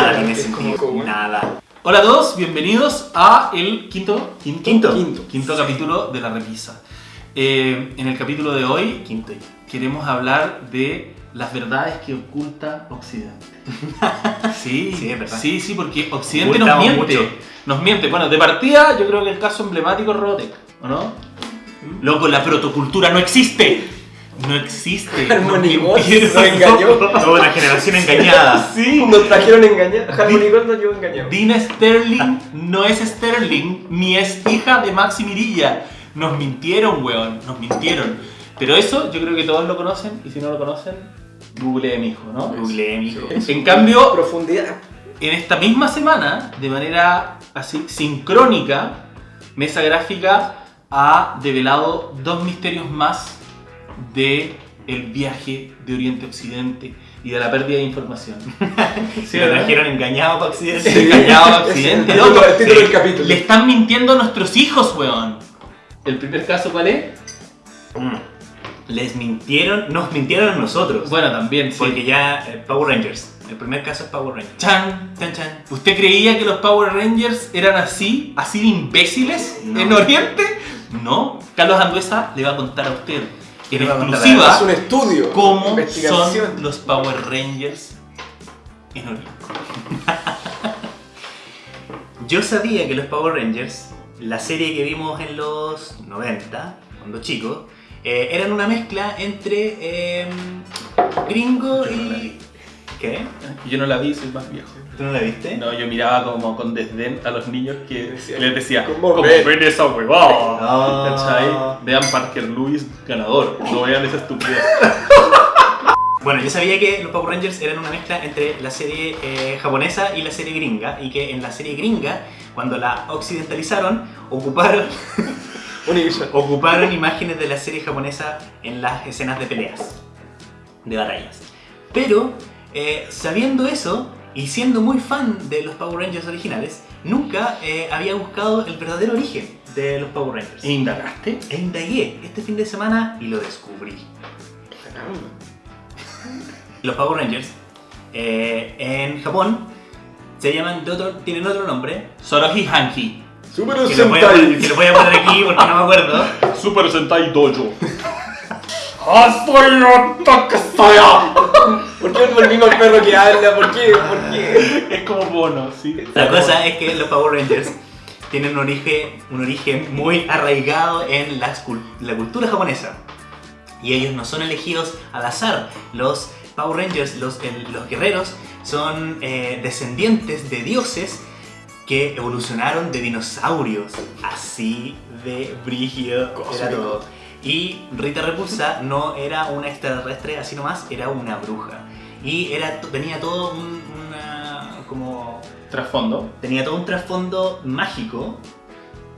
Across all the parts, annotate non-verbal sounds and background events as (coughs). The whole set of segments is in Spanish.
Nada tiene sentido. como- Nada. Hola a todos, bienvenidos a el quinto, quinto, Quinto. quinto, capítulo de La Repisa. Eh, en el capítulo de hoy Quinto. queremos hablar de las verdades que oculta Occidente. (laughs) Sí, Sí. Sí, sí, porque Occidente nos Ocultamos miente. mucho. Nos miente. Bueno, de partida yo creo que el caso emblemático es Robotech, ¿o no? Loco, la protocultura no existe. No existe. Harmony Gold nos engañó. Toda una generación engañada. Sí. Nos trajeron engañar. Harmony Gold nos llevó engañado. Dina Sterling no es Sterling, ni es hija de Maxi Mirilla. Nos mintieron, weón, nos mintieron. Pero eso yo creo que todos lo conocen, y si no lo conocen, googleen, hijo, ¿no? Google, mijo. En cambio, Profundidad. en esta misma semana, de manera así sincrónica, Mesa Gráfica ha develado dos misterios más de el viaje de Oriente a Occidente y de la pérdida de información. (laughs) Si lo trajeron engañado para Occidente. Se engañaba a Occidente, (laughs) título- loco. el título del capítulo. Le están mintiendo a nuestros hijos, weón. ¿El primer caso cuál es? Mm. Les mintieron, nos mintieron a nosotros. Bueno, también, sí. Porque ya eh, Power Rangers. El primer caso es Power Rangers. Chan, chan, chan. ¿Usted creía que los Power Rangers eran así, así de imbéciles No. en Oriente? No. Carlos Anduesa le va a contar a usted en Le va a contar Es un exclusiva estudio. cómo son los Power Rangers en Oriente. (laughs) Yo sabía que los Power Rangers, la serie que vimos en los 90, cuando chicos, eh, eran una mezcla entre em, gringo y... ¿Qué? Yo no la vi, soy más viejo. ¿Tú no la viste? No, yo miraba como con desdén a los niños que Decía, les decía, ¿cómo ¿cómo ven? ven esa huevada? Ah. ¿Cachai? Vean Parker Lewis ganador, no vean esa estupidez. (laughs) Bueno, yo sabía que los Power Rangers eran una mezcla entre la serie eh, japonesa y la serie gringa, y que en la serie gringa, cuando la occidentalizaron, ocuparon, (laughs) ocuparon imágenes de la serie japonesa en las escenas de peleas, de batallas. Pero, eh, sabiendo eso, y siendo muy fan de los Power Rangers originales, nunca eh, había buscado el verdadero origen de los Power Rangers. ¿Indagaste? E indagué este fin de semana y lo descubrí. Los Power Rangers eh, en Japón se llaman de otro, tienen otro nombre Soroji Hanki. Super que lo, voy a, que lo voy a poner aquí porque no me acuerdo. (laughs) Super Sentai Dojo. ¿Por qué no el mismo perro que habla? ¿Por qué? ¿Por qué? Es como bono, sí. La cosa es que los Power Rangers tienen un origen, un origen muy arraigado en la, cul- la cultura japonesa. Y ellos no son elegidos al azar. Los Power Rangers, los, el- los guerreros, son eh, descendientes de dioses que evolucionaron de dinosaurios. Así de brígido todo. Y Rita Repulsa no era una extraterrestre así nomás, era una bruja. Y era, tenía todo un, una, como Trasfondo. tenía todo un trasfondo mágico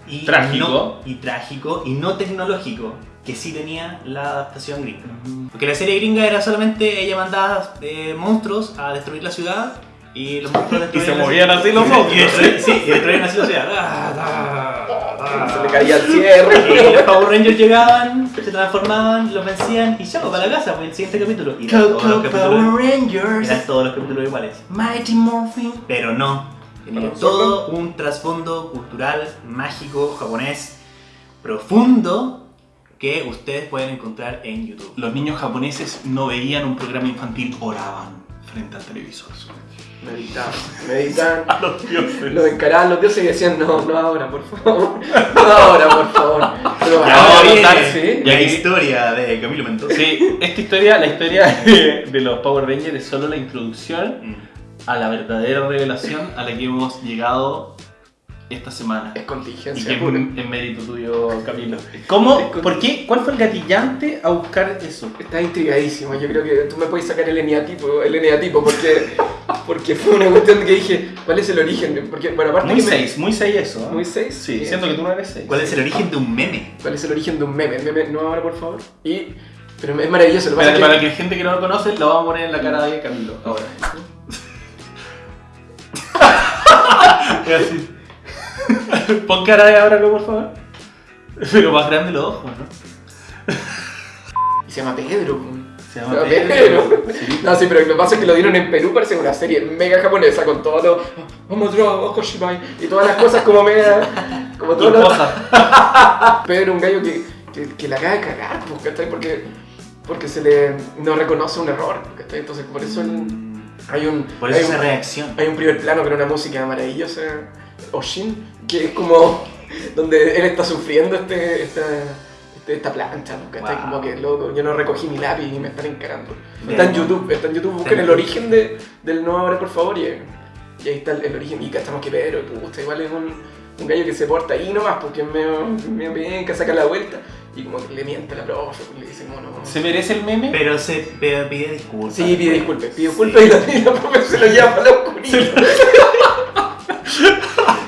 y Trágico. no- y trágico y no tecnológico que sí tenía la adaptación gringa. Porque la serie gringa era solamente ella mandaba eh, monstruos a destruir la ciudad y los monstruos (laughs) Y se destruían movían así los (laughs) monstruos. destruían- Sí, y destruían así la ciudad. Ah. Se le caía el cierre. (laughs) Y los Power Rangers llegaban, se transformaban, los vencían y chao, para la casa, pues el siguiente capítulo. Y eran todos los capítulos, Rangers. eran todos los capítulos iguales. Mighty Morphin. Pero no. Tenía todo un trasfondo cultural, mágico, japonés, profundo, que ustedes pueden encontrar en YouTube. Los niños japoneses no veían un programa infantil, oraban frente al televisor. Meditaban. Meditaban. (laughs) A los dioses. Los encaraban los dioses y decían, no, no ahora, por favor. (laughs) No ahora, por favor. Pero Ya, ahora viene, contar, sí. La historia de Camilo Mendoza. Sí, esta historia, la historia de, de los Power Rangers es solo la introducción Mm. a la verdadera revelación a la que hemos llegado esta semana. Es Y contingencia que es pura. en mérito tuyo, Camilo. ¿Cómo? ¿Por qué? ¿Cuál fue el gatillante a buscar eso? Estás intrigadísimo. Yo creo que tú me puedes sacar el eneatipo, el eneatipo porque, porque fue una cuestión que dije, ¿cuál es el origen? Porque, bueno, aparte Muy que me- 6, muy 6 eso. ¿eh? Muy seis. Sí, Bien. siento que tú no eres 6. ¿Cuál es el origen de un meme? ¿Cuál es el origen de un meme? El meme, no ahora, por favor. Y, pero es maravilloso. Lo que Espérate, es para que la gente que no lo conoce, lo vamos a poner en la cara de Camilo. Ahora. (laughs) Es así. Pon cara de ábralo, por favor. Pero más grande los ojos, ¿no? Y se llama Pedro. Po. Se llama No, Pedro. Sí. (laughs) No, sí, pero lo que pasa es que lo dieron en Perú, parece una serie mega japonesa con todo lo. Vamos a Hoshibai y todas las cosas como mega. Como todo lo. (laughs) Pedro un gallo que, que, que la acaba de cagar, pues, ¿cachai? Porque, porque se le no reconoce un error, ¿cachai? Entonces por eso el- hay un. Por eso hay esa un, reacción. hay un primer plano con una música maravillosa, Oshin, que es como (laughs) donde él está sufriendo este, esta, este- esta plancha, ¿no? ¿cachai? Wow. Como que loco, yo no recogí mi lápiz y me están encarando. Bien. Está en YouTube, está en YouTube, busquen en el origen de, del nuevo hombre, por favor, y, y ahí está el, el origen. Y cachamos que Pedro, puta, igual es un, un gallo que se porta ahí nomás, porque es medio, medio penca, saca la vuelta, y como que le miente a la profe, pues, le dice como no. ¿Se merece el meme? Pero se pide disculpas. Sí, pide disculpas, pide Sí. disculpas y la, y la profe se lo lleva para la oscuridad.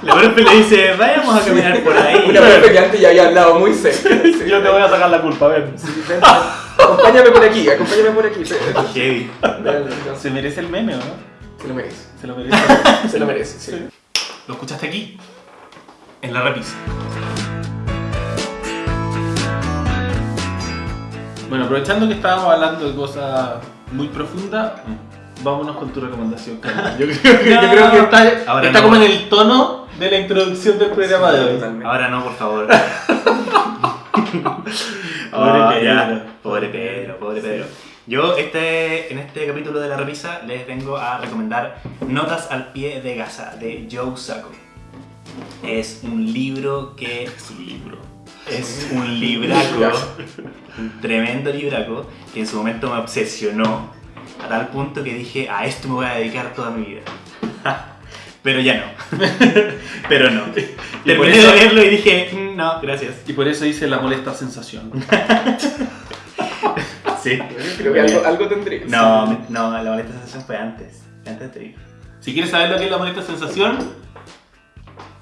La profe le dice, vayamos a caminar por ahí. Una profe que antes ya había hablado muy cerca. (laughs) Sí, Yo te voy a sacar la culpa, ven. Sí, ven, acompáñame por aquí, acompáñame por aquí. Heavy. ¿Se merece el meme o no? Se lo merece, Se lo merece. se lo merece, sí. ¿Lo escuchaste aquí? En la repisa. Bueno, aprovechando que estábamos hablando de cosas muy profundas, vámonos con tu recomendación, Carlos. (laughs) Yo creo que, yo creo que está, está no. como en el tono de la introducción del programa de hoy. Totalmente. Ahora no, por favor. (laughs) Pobre Ah, Pedro. ya. Pobre Pedro, pobre Pedro. Yo este, en este capítulo de la revisa les vengo a recomendar Notas al pie de Gaza de Joe Sacco. Es un libro que (laughs) Es un libro. es un libraco, un tremendo libraco que en su momento me obsesionó a tal punto que dije a esto me voy a dedicar toda mi vida. (laughs) Pero ya no. (laughs) Pero no. por Terminé eso- de leerlo y dije, "Mm, no, gracias. Y por eso dice la molesta sensación. (laughs) Sí. Creo que algo, algo tendría. No, me- no, la molesta sensación fue antes. Antes de. Si quieres saber lo que es la molesta sensación,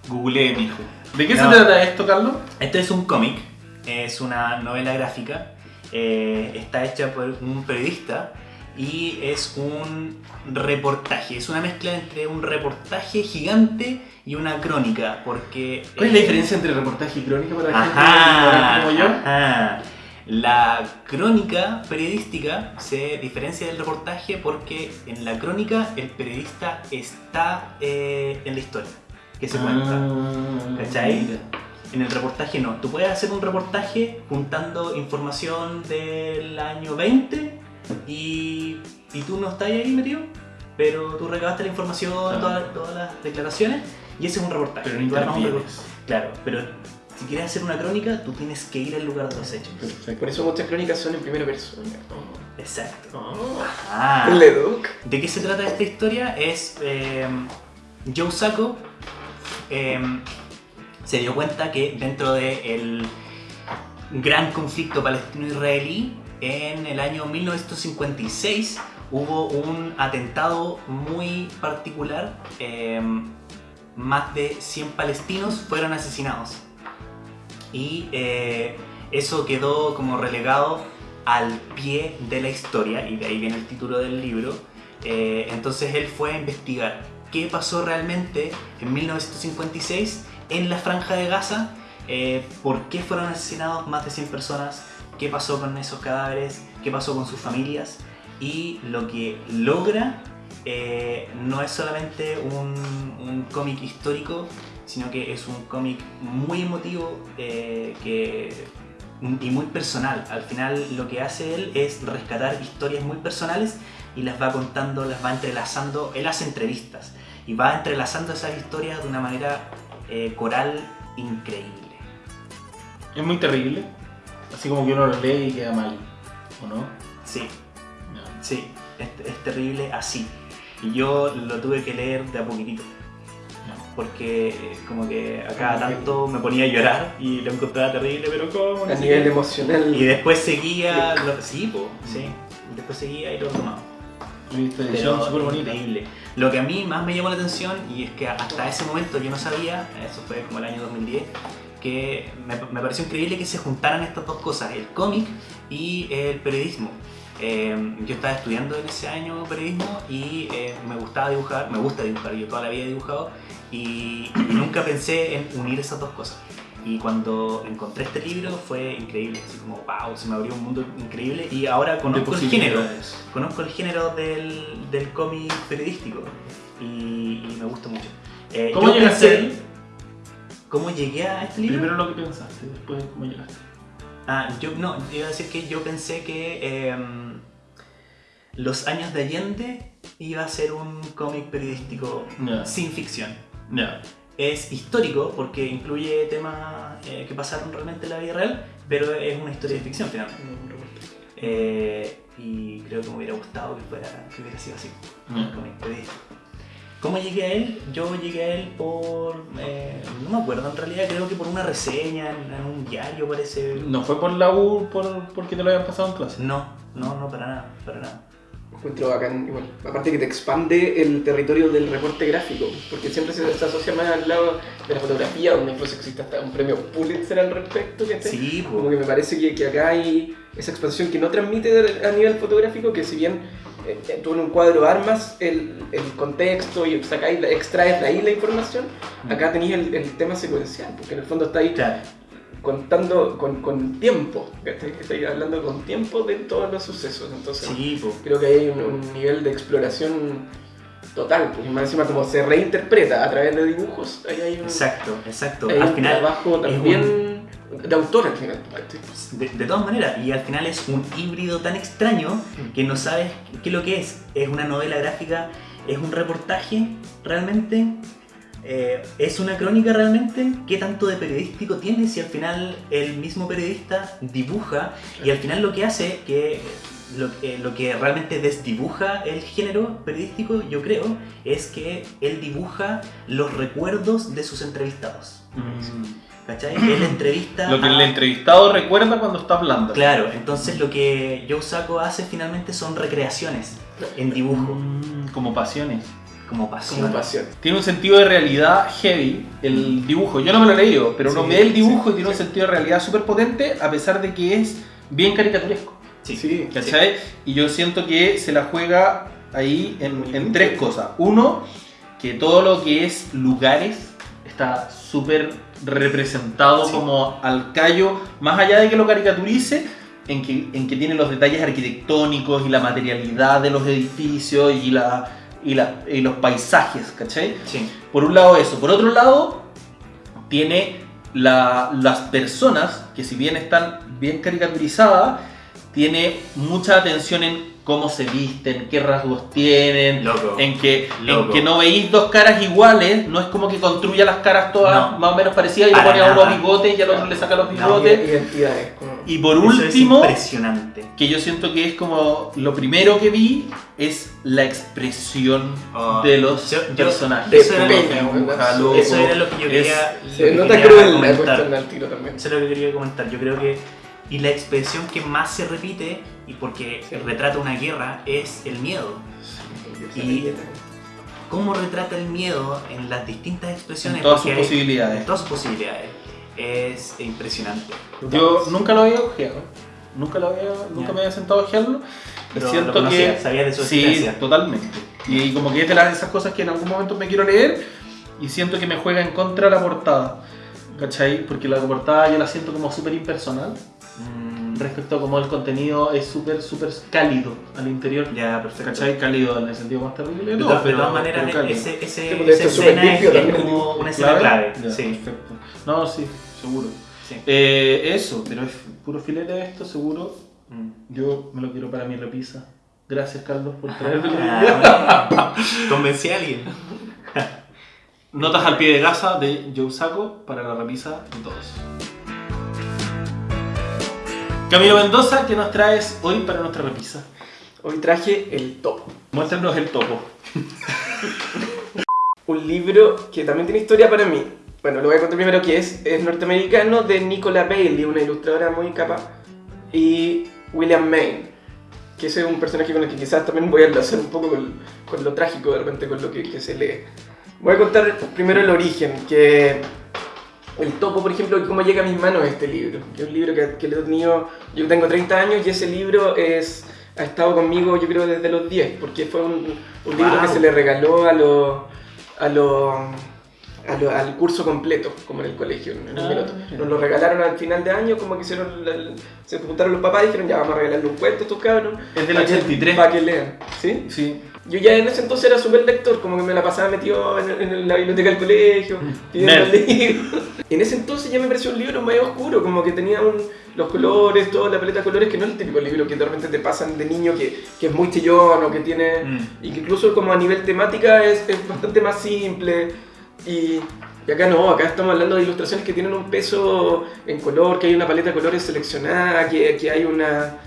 googlee, mijo. ¿De qué No. se trata esto, Carlos? Esto es un cómic, es una novela gráfica, eh, está hecha por un periodista y es un reportaje, es una mezcla entre un reportaje gigante y una crónica, porque... ¿Cuál es la eh, diferencia entre reportaje y crónica para la gente Ajá, como yo? ajá. La crónica periodística se diferencia del reportaje porque en la crónica el periodista está eh, en la historia que se cuenta. Ah, ¿Cachai? mira. En el reportaje no. Tú puedes hacer un reportaje juntando información del año 20 y, y tú no estás ahí metido, pero tú recabaste la información, todas, todas las declaraciones y ese es un reportaje. Pero no un Claro, pero si quieres hacer una crónica, tú tienes que ir al lugar de los hechos. Perfecto. Por eso muchas crónicas son en primera persona. Exacto. Oh. Ah. ¿De qué se trata esta historia? Es eh, Joe Sacco eh, se dio cuenta que dentro del gran conflicto palestino-israelí en el año 1956 hubo un atentado muy particular. eh, más de 100 palestinos fueron asesinados. Y eh, eso quedó como relegado al pie de la historia, y de ahí viene el título del libro. Eh, entonces él fue a investigar qué pasó realmente en 1956 en la franja de Gaza, por qué fueron asesinados más de 100 personas, qué pasó con esos cadáveres, qué pasó con sus familias, y lo que logra eh, no es solamente un, cómic histórico, sino que es un cómic muy emotivo eh, que, y muy personal. Al final lo que hace él es rescatar historias muy personales y las va contando, las va entrelazando. Él hace entrevistas y va entrelazando esas historias de una manera eh, coral increíble. Es muy terrible. Así como que uno lo lee y queda mal. ¿O no? Sí, No. sí, es, es terrible así. Y yo lo tuve que leer de a poquitito. Porque eh, como que a cada tanto me ponía a llorar y lo encontraba terrible, pero ¿cómo? No A nivel qué. emocional. Y después seguía, lo- sí, po, sí, y después seguía y lo tomaba. Viste, Pero súper bonita. increíble. Lo que a mí más me llamó la atención y es que hasta ese momento yo no sabía, eso fue como el año 2010, que me, me pareció increíble que se juntaran estas dos cosas, el cómic y el periodismo. Eh, yo estaba estudiando en ese año periodismo y eh, me gustaba dibujar, me gusta dibujar, yo toda la vida he dibujado y, y (clears throat) nunca pensé en unir esas dos cosas. Y cuando encontré este libro fue increíble, así como wow, se me abrió un mundo increíble y ahora conozco el género, conozco el género del, del cómic periodístico y, y me gusta mucho. Eh, ¿Cómo llegaste? ¿Cómo llegué a este libro? Primero lo que pensaste, después cómo llegaste. Ah, yo no, iba a decir que yo pensé que em, Los años de Allende iba a ser un cómic periodístico sin ficción. Ya. Es histórico porque incluye temas eh, que pasaron realmente en la vida real, pero es una historia de ficción finalmente. Eh, y creo que me hubiera gustado que, fuera, que hubiera sido así, un cómic periodístico. ¿Cómo llegué a él? Yo llegué a él por... eh, no me acuerdo, en realidad creo que por una reseña en, en un diario parece... No fue por la U, por, porque te lo habían pasado en clase. No, no, no, para nada, para nada. Encuentro bacán, igual. Aparte que te expande el territorio del reporte gráfico, porque siempre se, se asocia más al lado de la fotografía, donde incluso existe hasta un premio Pulitzer al respecto, que Sí, po. Como que me parece que, que acá hay esa expansión que no transmite a nivel fotográfico, que si bien tú en un cuadro armas el, el contexto y sacáis, extraes de ahí la información, acá tenéis el, el tema secuencial, porque en el fondo está ahí Claro, contando con, con tiempo, estáis hablando con tiempo de todos los sucesos, entonces sí, creo que hay un, un nivel de exploración total, porque más encima como se reinterpreta a través de dibujos, ahí hay un, Exacto, exacto. hay Al un final, trabajo también de autor al final. de, de todas maneras, y al final es un híbrido tan extraño que no sabes qué es lo que es. Es una novela gráfica, es un reportaje realmente, Eh, es una crónica realmente. ¿Qué tanto de periodístico tiene si al final el mismo periodista dibuja y al final lo que hace que lo, eh, lo que realmente desdibuja el género periodístico, yo creo, es que él dibuja los recuerdos de sus entrevistados. ¿Cachai? Él (clears throat) entrevista Lo que a- el entrevistado recuerda cuando está hablando. Claro, entonces lo que Joe Sacco hace finalmente son recreaciones en dibujo, Mm, como pasiones. como pasión. Como pasión. Tiene un sentido de realidad heavy el dibujo. Yo no me lo he leído, pero uno Sí, ve el dibujo sí, y tiene un sentido de realidad súper potente a pesar de que es bien caricaturesco. Sí, Sí, ¿Cachai? Y yo siento que se la juega ahí en, en tres cosas. Uno, que todo lo que es lugares está súper representado Sí. como al callo, más allá de que lo caricaturice, en que, en que tiene los detalles arquitectónicos y la materialidad de los edificios y, la, y, la- y los paisajes, ¿cachai? Sí, Por un lado eso. Por otro lado, tiene la- las personas que si bien están bien caricaturizadas, tiene mucha atención en cómo se visten, qué rasgos tienen, loco. en que, en Loco. que no veis dos caras iguales, no es como que construya las caras todas No. más o menos parecidas y le pone a uno bigotes y al otro le saca los No, bigotes. Identidades. como- Y por Eso es último, impresionante. que yo siento que es como lo primero que vi es la expresión Oh. de los Yo- yo- personajes. de eso era lo que- loco. Eso era lo que yo Es- quería, lo Se que nota quería comentar. tiro también. Eso es lo que quería comentar. Yo creo que. Y la expresión que más se repite, y porque Sí. retrata una guerra, es el miedo. Y- Cómo retrata el miedo en las distintas expresiones. En todas sus posibilidades. En todas sus posibilidades. Es impresionante. Yo nunca lo había ojeado. Nunca, lo había, nunca me había sentado a ojearlo. Pero siento lo conocía, que. sabía de su Sí, existencia. totalmente. Y como que es de las, esas cosas que en algún momento me quiero leer y siento que me juega en contra la portada. ¿Cachai? Porque la portada yo la siento como súper impersonal respecto a cómo el contenido es súper, súper cálido al interior. ya, perfecto. ¿Cachai? Cálido en el sentido más terrible De, todo, todas- de pero- todas maneras, pero ese, ese, Sí, esa escena es, como una escena clave. Ya, Sí, perfecto. No, sí, seguro. sí. Eh, eso, pero es puro filete esto, seguro. Mm. Yo me lo quiero para mi repisa. Gracias, Carlos, por traerme. Ah, bueno. (laughs) Convencí a alguien. Notas al pie de gasa de Joe Saco para la repisa de todos. Camilo Mendoza, ¿qué nos traes hoy para nuestra repisa? Hoy traje El Topo. Muéstranos el topo. (laughs) Un libro que también tiene historia para mí. Bueno, lo voy a contar primero que es, es norteamericano de Nicola Bailey, una ilustradora muy capaz, y William Maine, que ese es un personaje con el que quizás también voy a enlazar un poco con, con lo trágico de repente con lo que, que se lee. Voy a contar primero el origen, que el topo, por ejemplo, cómo llega a mis manos este libro, que es un libro que, que lo he tenido, yo tengo 30 años y ese libro es, ha estado conmigo yo creo desde los 10, porque fue un, un libro Wow. que se le regaló a los a los a lo- al curso completo, como en el colegio, en el Ah. Nos lo regalaron al final de año, como que hicieron, se juntaron los papás y dijeron, ya vamos a regalarle un cuento a estos cabros. Es del para que- 83. Para que lean, ¿sí? Sí. Yo ya en ese entonces era súper lector, como que me la pasaba metido en, en la biblioteca del colegio, pidiendo Nerd. libros. Y en ese entonces ya me pareció un libro medio oscuro, como que tenía un- los colores, toda la paleta de colores, que no es el típico libro que de repente te pasan de niño que, que es muy chillón o que tiene... Mm. Y que incluso como a nivel temática es, es bastante más simple. Y, y acá no, acá estamos hablando de ilustraciones que tienen un peso en color, que hay una paleta de colores seleccionada, que, que hay una...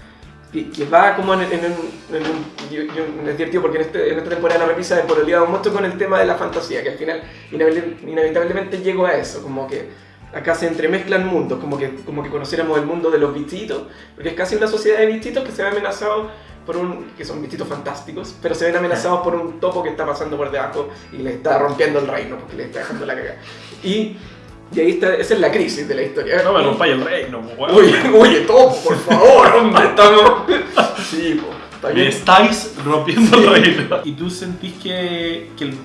Que, que va como en, en un... En un yo, yo me divertido porque en, este- esta temporada de la repisa he pololeado mucho con el tema de la fantasía, que al final inevit- inevitablemente llego a eso, como que acá se entremezclan mundos, como que, como que conociéramos el mundo de los bichitos, porque es casi una sociedad de bichitos que se ve amenazado por un, que son bichitos fantásticos, pero se ven amenazados por un topo que está pasando por debajo y le está rompiendo el reino, porque le está dejando la cagada. Y, y ahí está, esa es la crisis de la historia. No me rompáis el reino, weón. Oye, oye, topo, por favor, (laughs) hombre, estamos... Sí, po, está Me bien. estáis rompiendo el reino. (laughs) ¿Y tú sentís que, que, el-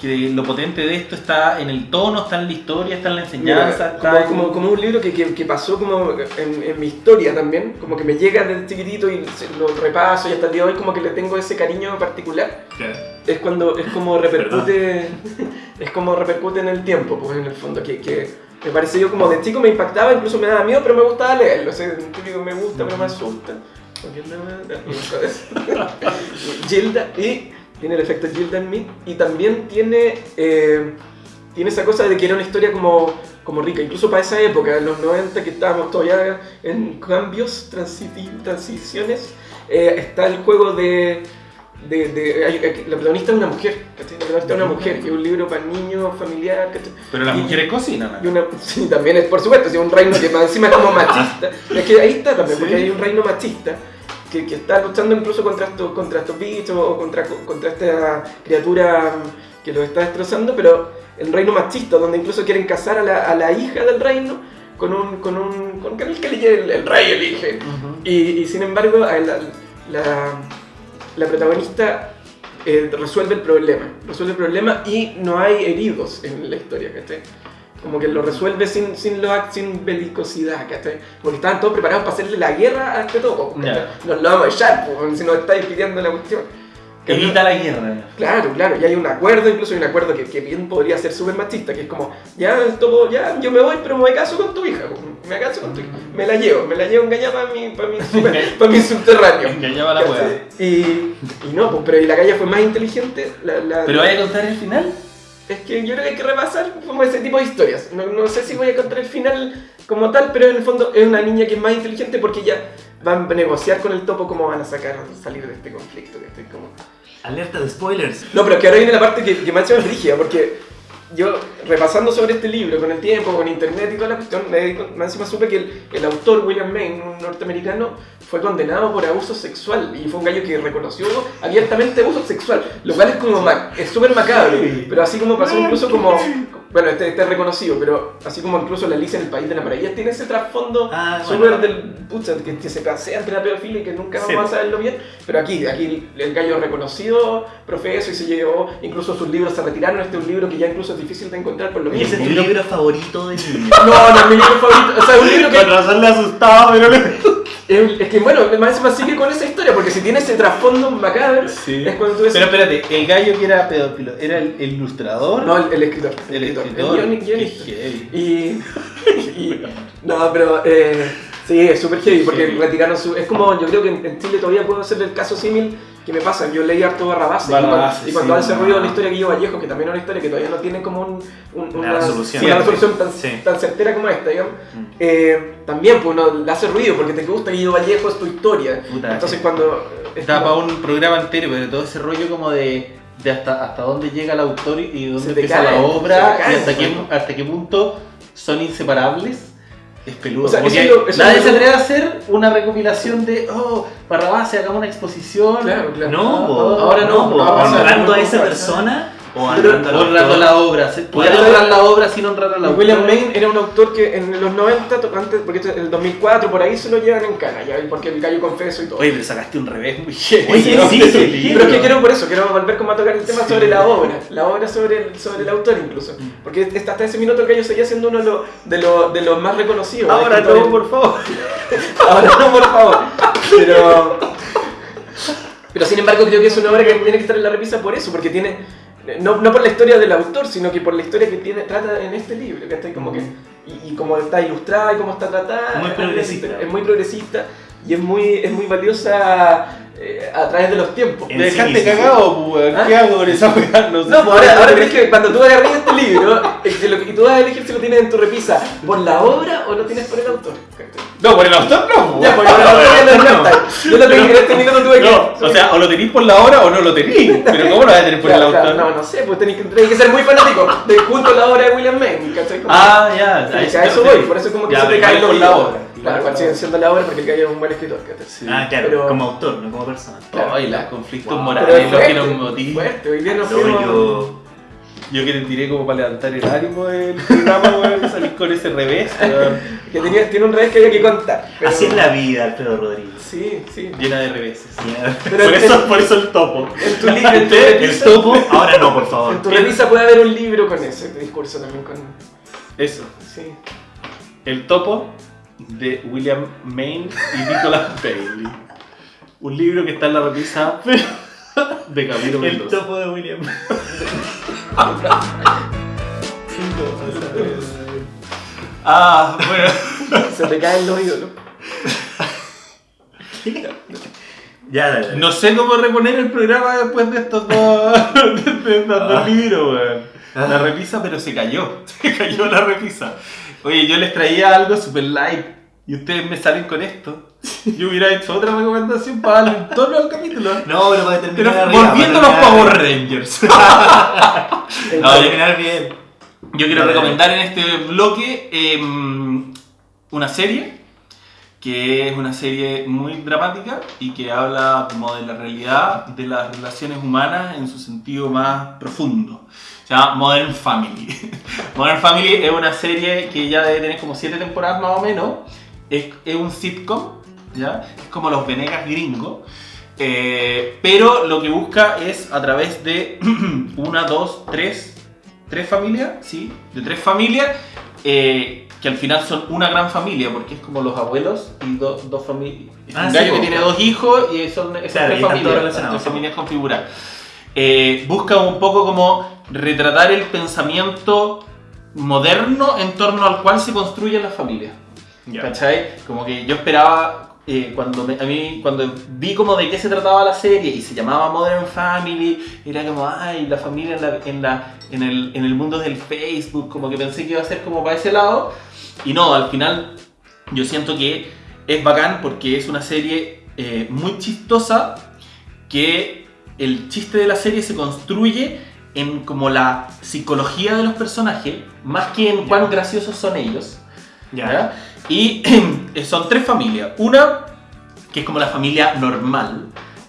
que lo potente de esto está en el tono, está en la historia, está en la enseñanza? Mira, está como, en- como, como un libro que, que, que pasó como en, en mi historia también, como que me llega desde chiquitito y lo repaso y hasta el día de hoy como que le tengo ese cariño particular. Es cuando, es como repercute, (laughs) es como repercute en el tiempo, pues en el fondo, que, me parece yo como de chico me impactaba, incluso me daba miedo, pero me gustaba leerlo, o sea, típico me gusta, pero me asusta. (laughs) Gilda, y tiene el efecto Gilda en mí, y también tiene, eh, tiene esa cosa de que era una historia como, como rica, incluso para esa época, en los 90 que estábamos todavía en cambios, transiciones, eh, está el juego de... de, de- la protagonista es una mujer, ¿cachai? La protagonista es una mujer, que es un libro para niños, familiar, ¿cachai? Pero las y- mujeres cocinan. y una, (laughs) sí, también es, por supuesto, sí, un reino que más encima es como machista. Es que ahí está también, porque Sí. hay un reino machista que, que está luchando incluso contra estos, contra estos bichos o contra, contra esta criatura que los está destrozando, pero el reino machista, donde incluso quieren casar a la, a la hija del reino con un, con un, con el que elige el, el rey elige. Ujú. Y, y sin embargo, la, la, la protagonista eh, resuelve el problema. Resuelve el problema y no hay heridos en la historia, ¿cachai? Como que lo resuelve sin, sin, lo, sin belicosidad, ¿cachai? Porque estaban todos preparados para hacerle la guerra a este topo. Ya. Nos lo vamos a echar, pues, si nos estáis pidiendo la cuestión. Evita la guerra. Claro, claro, y hay un acuerdo, incluso hay un acuerdo que, que bien podría ser súper machista, que es como, ya, el topo, ya, yo me voy, pero me caso con tu hija, me caso con tu hija, me la llevo, me la llevo engañada para mi, para mi, (laughs) para mi subterráneo. Engañaba la wea. Y, y no, pues, pero y la galla fue más inteligente, la, la- ¿Pero vaya a contar el final? es que yo creo que hay que repasar como ese tipo de historias. No, no sé si voy a contar el final como tal, pero en el fondo es una niña que es más inteligente porque ya van a negociar con el topo cómo van a sacar, salir de este conflicto. que estoy como... Alerta de spoilers. No, pero que ahora viene la parte que, que me ha hecho porque yo, repasando sobre este libro, con el tiempo, con internet y toda la cuestión, me, encima supe que el, el autor, William Maine, un norteamericano, fue condenado por abuso sexual y fue un gallo que reconoció abiertamente abuso sexual, lo cual es como, ma- es súper macabro, pero así como pasó incluso como, bueno, este, este es reconocido, pero así como incluso la Alicia en el País de la Maravilla tiene ese trasfondo Ah, súper bueno. del, pucha, que, que se pasea entre la pedofilia y que nunca Sí. vamos a saberlo bien, pero aquí, aquí el gallo reconocido, profeso y se llevó, incluso sus libros se retiraron, este es un libro que ya incluso es difícil de encontrar por lo Y mismo. ese es tu libro favorito de niño. (laughs) No, no es mi libro favorito, o sea, es un libro que Con razón le asustaba, pero le... (laughs) es, que bueno, más encima sigue con esa historia, porque si tiene ese trasfondo macabro, Sí. es cuando tú ves... Pero espérate, el gallo que era pedófilo, ¿era el, el ilustrador? no, el, el escritor, el escritor. Guionista. Y, (laughs) y- no, pero eh, sí, es súper heavy porque retiraron su. Es como yo creo que en, en Chile todavía puedo hacer el caso símil que me pasa. Yo leí harto Barrabás y cuando, Barrabás, y cuando sí. ha desarrollado la historia que yo Vallejo, que también es una historia que todavía no tiene como un, un- Una resolución. una resolución tan, Sí. tan certera como esta, digamos. Mm. eh, también pues uno le hace ruido porque te gusta Guido Vallejo, es tu historia. Puta, Entonces sí. cuando. es Da como- para un programa entero, pero todo ese rollo como de, de hasta, hasta dónde llega el autor y y dónde empieza cae, la obra y hasta qué, hasta qué punto son inseparables. Es peludo. O sea, es lo- nadie se atreve a hacer una recopilación de, oh, Barrabás, hagamos una exposición. Claro, claro. No, po. Ahora no, po. no va a pasar, honrando no a va a esa pasar. persona O honrando la obra. se- Puede honrar la obra sin honrar a la obra. William Main era un autor que en los 90, to- antes, porque es el 2004, por ahí se lo llevan en cana, ya, porque el gallo confeso y todo. Oye, pero sacaste un revés muy. Oye, ¿no? sí, sí, sí. Pero es que quiero por eso, quiero volver como a tocar el tema Sí. sobre la obra, la obra sobre el, sobre el autor incluso. Porque hasta ese minuto el gallo seguía siendo uno de los, de los, de los más reconocidos. Ahora no, por favor. (laughs) Ahora no, por favor. Pero, pero sin embargo creo que es una obra que tiene que estar en la repisa por eso, porque tiene, no, no por la historia del autor, sino que por la historia que tiene, trata en este libro, que está como que, y, y cómo está ilustrada y cómo está tratada. Muy progresista. Es muy progresista y es muy, es muy valiosa eh, a través de los tiempos. Me sí dejaste mismo. cagado, pues, weón. ¿Qué ¿Ah? hago con esa? No sé. No, pues ahora, ahora crees que cuando tú agarras este libro, que lo que- y tú vas a elegir si lo tienes en tu repisa por la obra o lo tienes por el autor. No, por el autor no, Ya, por el autor ya lo encuentras. (laughs) Yo lo tengo en este minuto tuve que. No, o sea, o lo tenéis por la obra o no lo tenéis. (laughs) Pero ¿cómo lo vas a tener por el autor? no, no sé, pues tenés que, ser muy fanático de junto a la obra de William Main, ¿cachai? Como- Ah, ya. A eso voy, por eso como que Ya, se te cae por la obra. Claro, cual sigue siendo la obra porque el gallo es un buen escritor. Ah, claro, Pero- como autor, no como persona. Claro. Ay, los conflictos Wow. morales, los que nos motivan. fuerte, hoy día nos No, fuimos... yo... Yo que te tiré como para levantar el ánimo del programa, weón, salís con ese revés, weón. Que tenía, tiene un revés que había que contar. pero- Así es la vida, Alfredo Rodríguez. Sí, sí. llena de reveses. Pero por, eso, por eso el topo. En tu, li- en tu El topo, ahora no, por favor. en tu revisa puede haber un libro con ese discurso también. Con, Eso. sí. El topo de William Main y Nicholas Bailey. Un libro que está en la repisa (laughs) de Camilo El Mendoza. topo de William. Ah, bueno. Se te caen los ídolos. Ya, dale, dale. No sé cómo reponer el programa después de estos dos, de estos dos Ah. libros, weón. La repisa, pero se cayó. (laughs) Se cayó la repisa. Oye, yo les traía algo super light y ustedes me salen con esto. Yo hubiera hecho otra recomendación para darle un tono al capítulo. No, pero para Pero terminar arriba, volviendo a para los Power Rangers. Para (laughs) No, yo- terminar bien. Yo quiero recomendar en este bloque em, una serie que es una serie muy dramática y que habla como de la realidad de las relaciones humanas en su sentido más profundo. Se llama Modern Family. (laughs) Modern Family es una serie que ya debe tener como 7 temporadas más o menos. Es, es un sitcom, ¿ya? Es como los Venegas gringos. Eh, pero lo que busca es a través de (clears throat) una, dos, tres, tres familias, ¿sí? De tres familias, eh, que al final son una gran familia, porque es como los abuelos y do- dos familias. Ah, un sí, gallo que tiene dos hijos y son esas Claro, tres y familias, relacionados. tres familias configuradas. Eh, busca un poco como retratar el pensamiento moderno en torno al cual se construyen las familias. Ya. ¿Cachai? Como que yo esperaba, eh, cuando me- a mí, cuando vi como de qué se trataba la serie y se llamaba Modern Family, era como, ay, la familia en, la- en, la, en, el, en el mundo del Facebook, como que pensé que iba a ser como para ese lado. Y no, al final yo siento que es bacán porque es una serie eh, muy chistosa que el chiste de la serie se construye en como la psicología de los personajes, más que en cuán graciosos son ellos. Ya. ¿ya? Y (clears throat) son tres familias. Una, que es como la familia normal,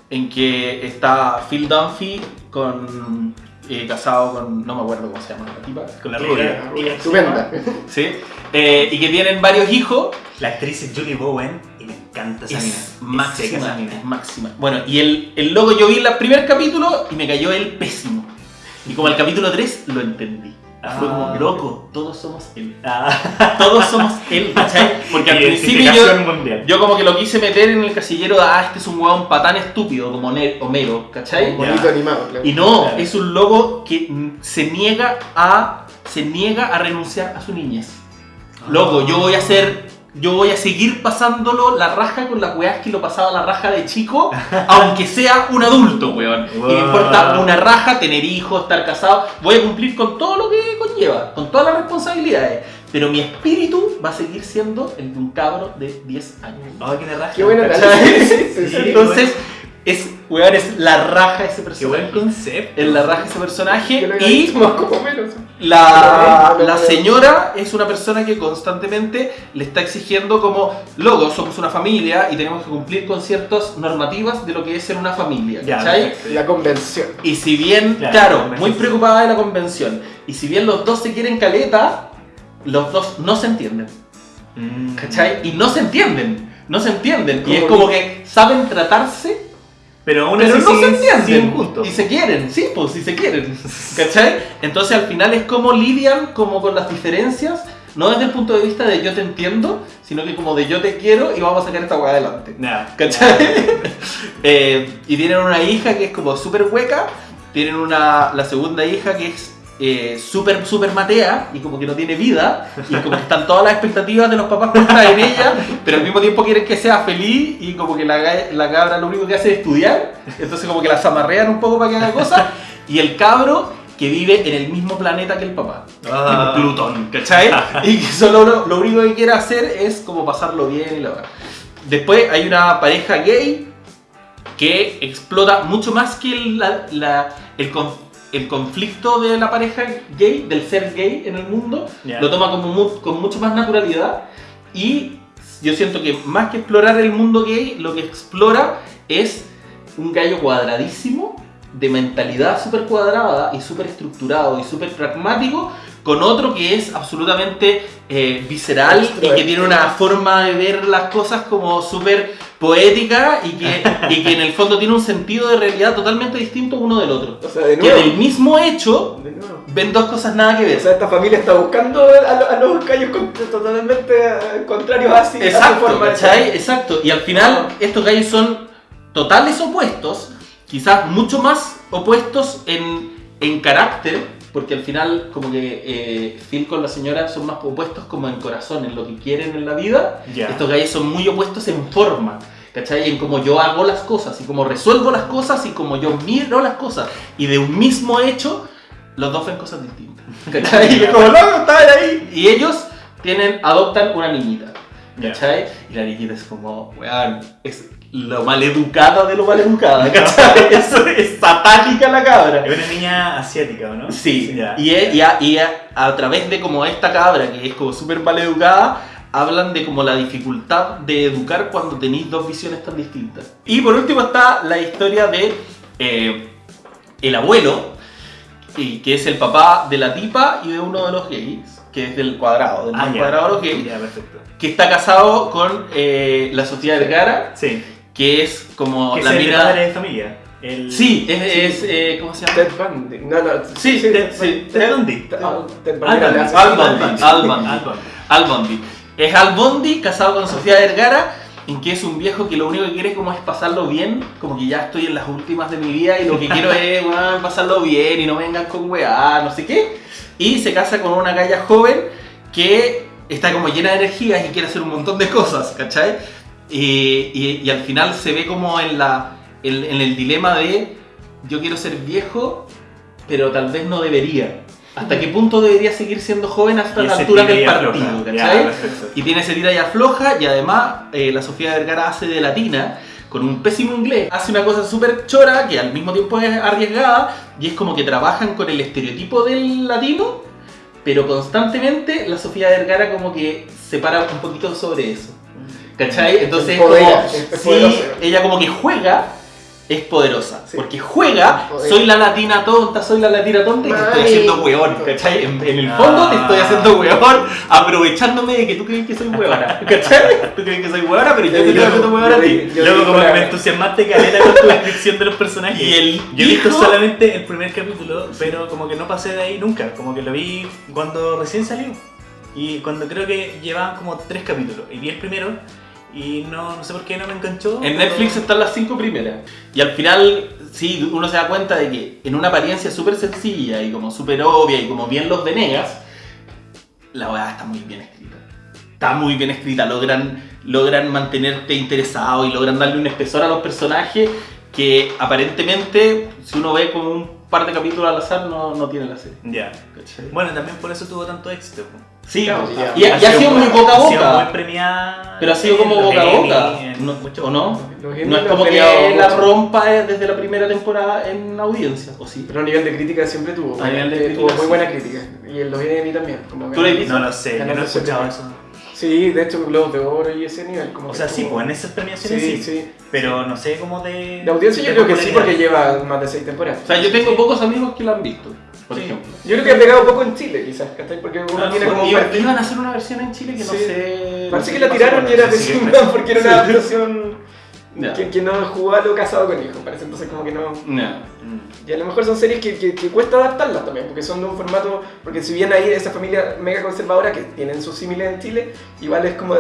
en que está Phil Dunphy con, eh, casado con, no me acuerdo cómo se llama la tipa, Con la rubia. Estupenda. ¿sí? Eh, y que tienen varios hijos. La actriz es Julie Bowen y me encanta esa mina. Es Es seca máxima, esa mina. es máxima. Bueno, y el, el logo yo vi el primer capítulo y me cayó el pésimo. Y como el capítulo 3 lo entendí. Fue como, Ah. loco, todos somos él. Ah, (laughs) Todos somos él, ¿cachai? Porque al (laughs) principio yo. Yo como que lo quise meter en el casillero de, ah, este es un huevón patán estúpido, como Homero, ¿cachai? Un bonito Ya. animado, claro. Y no, Claro. es un loco que se niega a se niega a renunciar a su niñez. Loco, yo voy a hacer yo voy a seguir pasándolo la raja con las weas que lo pasaba la raja de chico, (laughs) aunque sea un adulto, weón. Y me importa una raja, tener hijos, estar casado. Voy a cumplir con todo lo que conlleva, con todas las responsabilidades. Pero mi espíritu va a seguir siendo el de un cabro de 10 años. Ay, qué raja. Qué buena ¿Cachai? tarea. (laughs) Sí, sí, sí. Entonces, Es, weón, es la raja ese Qué buen personaje. concepto. Es la raja ese personaje y más como menos. la, la señora es una persona que constantemente le está exigiendo como, loco, somos una familia y tenemos que cumplir con ciertas normativas de lo que es ser una familia, Ya, ¿cachai? La convención. Y si bien, Claro, muy preocupada de la convención, y si bien los dos se quieren caleta, los dos no se entienden, Mm. ¿cachai? Y no se entienden, no se entienden. Y es como que saben tratarse, Pero aún pero así no se entienden. Y se quieren, sí, pues, sí se quieren. (laughs) ¿Cachai? Entonces al final es como lidian como con las diferencias, no desde el punto de vista de yo te entiendo, sino que como de yo te quiero y vamos a sacar esta weá adelante. Nah. ¿Cachai? (laughs) Eh, y tienen una hija que es como súper hueca, tienen una, la segunda hija que es eh, súper, súper matea y como que no tiene vida, y como que están todas las expectativas de los papás puestas en ella, pero al mismo tiempo quieren que sea feliz y como que la, la cabra lo único que hace es estudiar, entonces como que la zamarrean un poco para que haga cosas, y el cabro que vive en el mismo planeta que el papá. Ah. Tipo Plutón, ¿cachai? Y que solo lo, lo único que quiere hacer es como pasarlo bien y la verdad. Después hay una pareja gay que explota mucho más que el, la- la- el, con- el conflicto de la pareja gay, del ser gay en el mundo. Lo toma como mu- con mucho más naturalidad y yo siento que más que explorar el mundo gay, lo que explora es un gallo cuadradísimo, de mentalidad súper cuadrada y súper estructurado y súper pragmático, con otro que es absolutamente eh, visceral y que tiene una forma de ver las cosas como súper poética y que, y que en el fondo tiene un sentido de realidad totalmente distinto uno del otro. O sea, de Que del mismo hecho De ven dos cosas nada que ver. O sea, esta familia está buscando a, lo- a los callos con- totalmente contrarios así. a Exacto. Exacto. Y al final estos gallos son totales opuestos, quizás mucho más opuestos en, en carácter, porque al final como que eh, Phil con la señora son más opuestos como en corazón, en lo que quieren en la vida. Ya. Estos gallos son muy opuestos en forma. ¿Cachai? En cómo yo hago las cosas y cómo resuelvo las cosas y cómo yo miro las cosas. Y de un mismo hecho, los dos ven cosas distintas. (laughs) ¿Cachai? Y como, loco, estaban ahí. Y ellos tienen, adoptan una niñita. ¿Cachai? Y la niñita es como, weón, es lo maleducada de lo maleducada, (laughs) ¿cachai? es, es satánica la cabra. Es una niña asiática, ¿o no? Sí, Ya. y, y a, y a- a través de como esta cabra, que es como súper maleducada, hablan de como la dificultad de educar cuando tenéis dos visiones tan distintas. Y por último está la historia de eh, el abuelo, y que es el papá de la tipa y de uno de los gays, que es del cuadrado, del Ah, cuadrado de los gays, que está casado con eh, la Sofía Vergara, Sí. Que es como Que la es el padre de familia. El... Sí, es, es, eh, ¿cómo se llama? Ted Bundy. No, no. Sí, Ted- sí, Ted Bundy. Ted- Bundy. Bundy. Al Bundy. Al Bundy. Al Bundy. Al Bondi. Es Al Bondi casado con Sofía Vergara, en que es un viejo que lo único que quiere como es pasarlo bien, como que ya estoy en las últimas de mi vida y lo que quiero (laughs) es pasarlo bien y no vengan con weá, no sé qué. Y se casa con una galla joven que está como llena de energías y quiere hacer un montón de cosas, ¿cachai? Y, y- y al final se ve como en, la, en, en el dilema de yo quiero ser viejo, pero tal vez no debería. ¿Hasta qué punto debería seguir siendo joven hasta la altura del partido? Ya. Y tiene ese tira y afloja y además eh, la Sofía Vergara hace de latina con un pésimo inglés. Hace una cosa súper chora que al mismo tiempo es arriesgada y es como que trabajan con el estereotipo del latino, pero constantemente la Sofía Vergara como que se para un poquito sobre eso. ¿Cachai? Entonces es como, sí, poderosa. ella como que juega, es poderosa. Sí. Porque juega, soy la latina tonta, soy la latina tonta y te estoy haciendo weón, ¿cachai? En, en el Ah. fondo te estoy haciendo weón, aprovechándome de que tú crees que soy weona, ¿cachai? Tú crees que soy weona, pero yo te estoy haciendo weón a ti. Yo Luego como que me entusiasmaste caleta con tu descripción de los personajes. Y el Yo he visto solamente el primer capítulo, pero como que no pasé de ahí nunca. Como que lo vi cuando recién salió. Y cuando creo que llevaban como tres capítulos. Y vi el primero y no, no sé por qué no me enganchó. En Netflix están las cinco primeras. Y al final, sí, uno se da cuenta de que en una apariencia súper sencilla y como súper obvia y como bien los Venegas, la weá está muy bien escrita. Está muy bien escrita, logran, logran mantenerte interesado y logran darle un espesor a los personajes que aparentemente, si uno ve como un par de capítulos al azar, no, no tiene la serie. Ya. ¿cachai? Bueno, también por eso tuvo tanto éxito. Sí, Claro, pues, ya. y, ha- y ha sido muy boca a Ha sido muy boca. premiada. Pero ha sido como boca a boca, ¿no? ¿o no? No es lo como que la mucho. rompa eh, desde la primera temporada en audiencia, ¿o sí? Pero a nivel de crítica siempre tuvo. A nivel de crítica, tuvo muy buena crítica. Y en los Emmy también. No lo sé, yo no he escuchado eso. Sí, de hecho, Globos de Oro y ese nivel. Como O sea, sí, pues en esas premiaciones Sí, sí. sí. Pero no sé cómo de. La audiencia yo de creo que sí, porque lleva más de seis temporadas. O sea, yo tengo pocos amigos que la han visto, por Sí. ejemplo. Yo creo que ha pegado poco en Chile, quizás, ¿cachai? Porque uno Ah, tiene como iban a hacer una versión en Chile que no Sí. sé. Parece que la tiraron y era pésima (laughs) porque era una adaptación Ya. que, que no jugó a lo casado con hijo, parece. Entonces, como que no. Y a lo mejor son series que, que, que cuesta adaptarlas también, porque son de un formato. Porque si bien hay esa familia mega conservadora que tienen sus símiles en Chile, igual es como.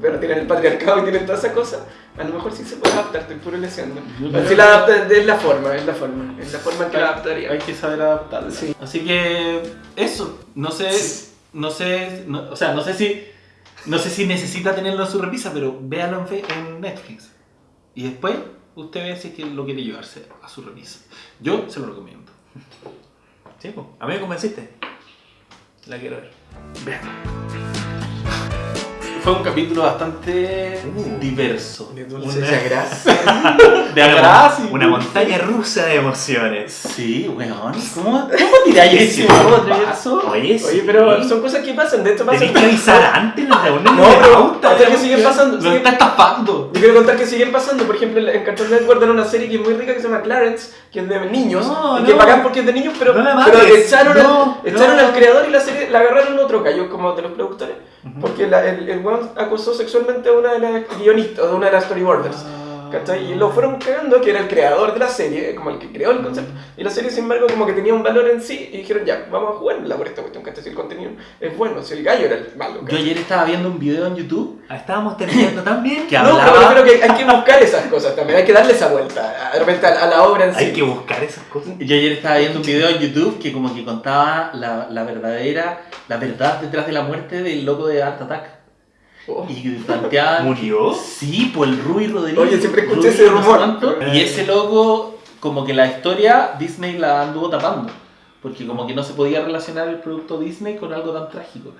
Pero tienen el patriarcado y tienen todas esas cosas, a lo mejor sí se puede adaptar, estoy puro leseando. Sí la adapta, es la forma, es la forma, es la forma en que la adaptaría. Hay que saber adaptarla. Sí. Así que eso, no sé, no sé, no- o sea, no sé si, no sé si necesita tenerlo en su repisa, pero véalo en Netflix. Y después usted ve si es que lo quiere llevarse a su repisa. Yo se lo recomiendo. (laughs) Sí, pues. A mí me convenciste. La quiero ver. Vean. Fue un capítulo bastante Uh. diverso. De dulce Una- grasa. De atrás (laughs) y- Una montaña rusa de emociones. Sí, weón. ¿Cómo, cómo (laughs) tiráis ese vaso? Oye, sí. Oye, pero son cosas que pasan, de hecho pasan. Tenés que avisar (laughs) antes, no reúnen No, de pero hasta que siguen pasando. Lo siguen- está estafando. Yo quiero contar que siguen pasando, por ejemplo, en Cartoon Network dan una serie que es muy rica que se llama Clarence, que es de niños, No, y que no. pagan porque es de niños, pero, pero echaron, No, al, echaron no. al creador y la serie la agarraron otro gallo como de los productores, porque la- el, el weón acosó sexualmente a una de las guionistas, de una de las storyboarders. ¿Cachai? Y lo fueron cagando, que era el creador de la serie, como el que creó el concepto. Y la serie, sin embargo, como que tenía un valor en sí, y dijeron, ya, vamos a jugarla por esta cuestión, ¿cachai? Si el contenido es bueno, si el gallo era el malo. Yo ayer estaba viendo un video en YouTube Ah, Estábamos terminando (coughs) tan bien. que No, pero hablaba. yo creo que hay que buscar esas cosas también, hay que darle esa vuelta, de repente a, a la obra en sí. Hay que buscar esas cosas. Yo ayer estaba viendo un video en YouTube que como que contaba la, la verdadera, la verdad detrás de la muerte del loco de Art Attack. Oh. Y planteaban... ¿Murió? Sí, pues el Rui Rodríguez. Oye, siempre escuché Rui ese no sé rumor. cuánto, Y ese loco, como que la historia Disney la anduvo tapando. Porque como que no se podía relacionar el producto Disney con algo tan trágico.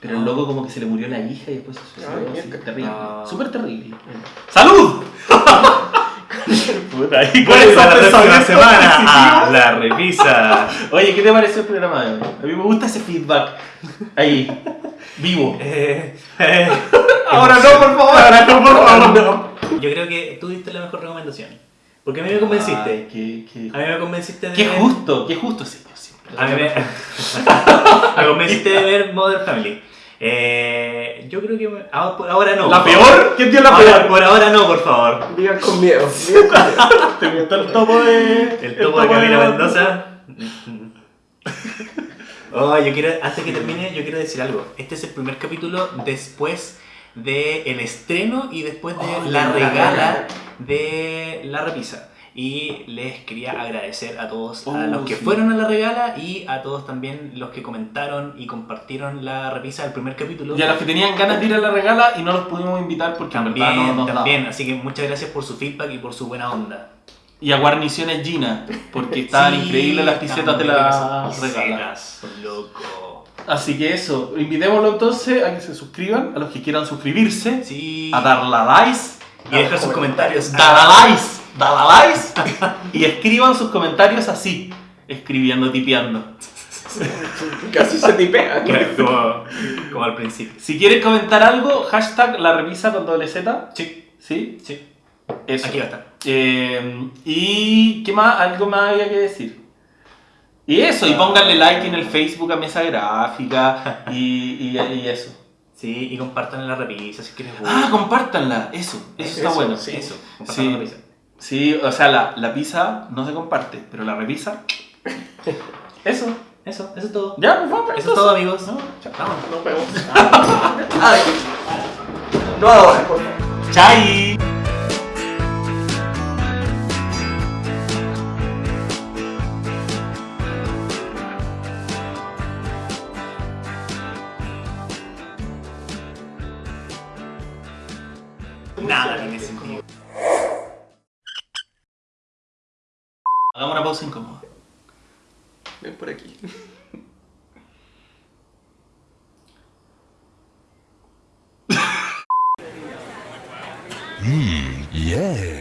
Pero el Ah. loco como que se le murió la hija y después se suicidó. Ay, así, terrible. Ah. Súper terrible. ¡Salud! (laughs) Puta, y con ¿Cuál es la próxima semana? Ah, la revisa. Oye, ¿qué te pareció el programa de hoy? A mí me gusta ese feedback. Ahí, vivo. (laughs) Eh, eh, Ahora no, por favor. Ahora no, por favor. No. Yo creo que tú diste la mejor recomendación. Porque a mí me convenciste. Ay, qué, qué, A mí me convenciste de qué ver- justo, qué justo, señor. siempre. A mí me, (laughs) me convenciste de ver Modern Family. Eh, yo creo que ah, por ahora no. ¿La por favor. peor? ¿Quién dio la Ahora- peor? por ahora no, por favor. Digan con miedo, (laughs) digan con miedo. ¿Te gustó el topo de. El topo de Camila Mendoza. Oh, yo quiero, antes que termine, yo quiero decir algo. Este es el primer capítulo después del estreno y después de Oh, la la regala de la repisa. Y les quería agradecer a todos, a Oh, los que sí. fueron a la regala y a todos también los que comentaron y compartieron la repisa del primer capítulo. Y a los que tenían ganas de ir a la regala y no los pudimos invitar porque en verdad También, no nos daba. también. Así que muchas gracias por su feedback y por su buena onda. Y a Guarniciones Gina, porque estaban Sí, increíbles las pisetas de la estaban muy regala. ricas, loco. Así que eso, invitémoslo entonces a que se suscriban, a los que quieran suscribirse, Sí. a dar la likes, Y dejar sus comentarios. dar a likes, dar a likes y escriban sus comentarios así, escribiendo, tipeando. Casi se tipea. (laughs) como, como al principio. Si quieren comentar algo, hashtag la revisa con doble Z. Sí, ¿Sí? sí. Eso. Aquí va a estar. Eh, y qué más, algo más había que decir. Y eso, y pónganle like en el Facebook a Mesa Gráfica y, y, y eso. Sí, y compartan la repisa si quieres. Ah, compártanla, eso, eso está Eso, bueno. sí. Eso, compartan Sí. la repisa. Sí, o sea, la, la pizza no se comparte, pero la revisa. (laughs) Eso. Eso, eso es todo. Ya, pues vamos. Eso es todo, amigos. No, chao. Vamos. Nos vemos. (laughs) Ay. No ahora, por favor. Chai. Incómodo. Ven por aquí. Yeah.